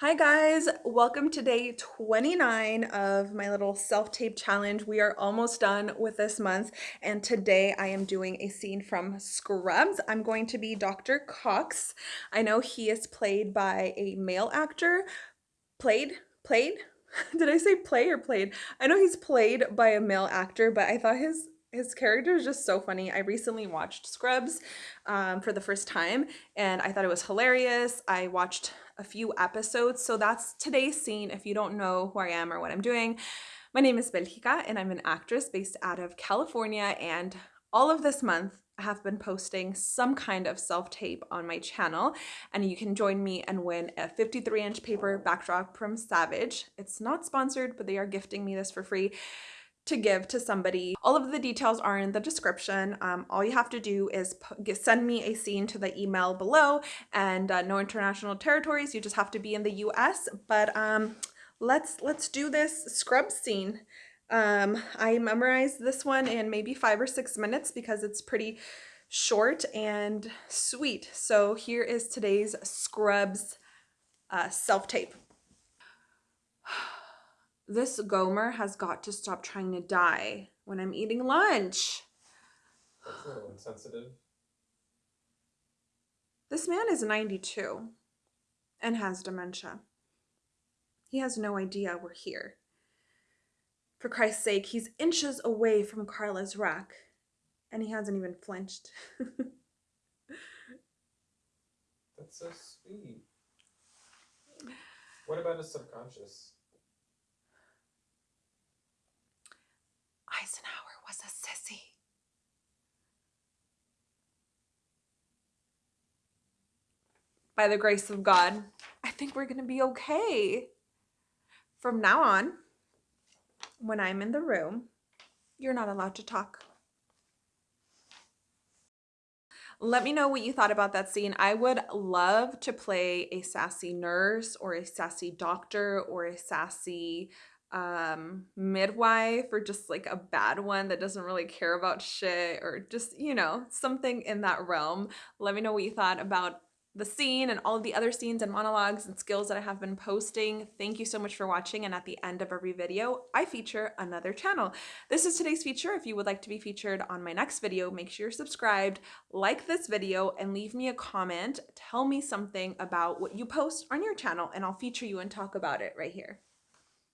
Hi guys, welcome to day 29 of my little self-tape challenge. We are almost done with this month and today I am doing a scene from Scrubs. I'm going to be Dr. Cox. I know he is played by a male actor. Played? Played? Did I say play or played? I know he's played by a male actor, but I thought his his character is just so funny. I recently watched Scrubs um, for the first time and I thought it was hilarious. I watched a few episodes. So that's today's scene. If you don't know who I am or what I'm doing, my name is Belgica and I'm an actress based out of California. And all of this month, I have been posting some kind of self-tape on my channel and you can join me and win a 53 inch paper backdrop from Savage. It's not sponsored, but they are gifting me this for free to give to somebody. All of the details are in the description. Um, all you have to do is send me a scene to the email below and uh, no international territories. You just have to be in the US. But um, let's let's do this scrub scene. Um, I memorized this one in maybe five or six minutes because it's pretty short and sweet. So here is today's Scrubs uh, self-tape. This Gomer has got to stop trying to die when I'm eating lunch. That's a little insensitive. This man is 92 and has dementia. He has no idea we're here. For Christ's sake, he's inches away from Carla's rack, and he hasn't even flinched. That's so sweet. What about his subconscious? Eisenhower was a sissy. By the grace of God, I think we're going to be okay. From now on, when I'm in the room, you're not allowed to talk. Let me know what you thought about that scene. I would love to play a sassy nurse or a sassy doctor or a sassy um midwife or just like a bad one that doesn't really care about shit or just you know something in that realm let me know what you thought about the scene and all of the other scenes and monologues and skills that I have been posting. Thank you so much for watching and at the end of every video, I feature another channel. This is today's feature. If you would like to be featured on my next video, make sure you're subscribed, like this video, and leave me a comment. Tell me something about what you post on your channel and I'll feature you and talk about it right here.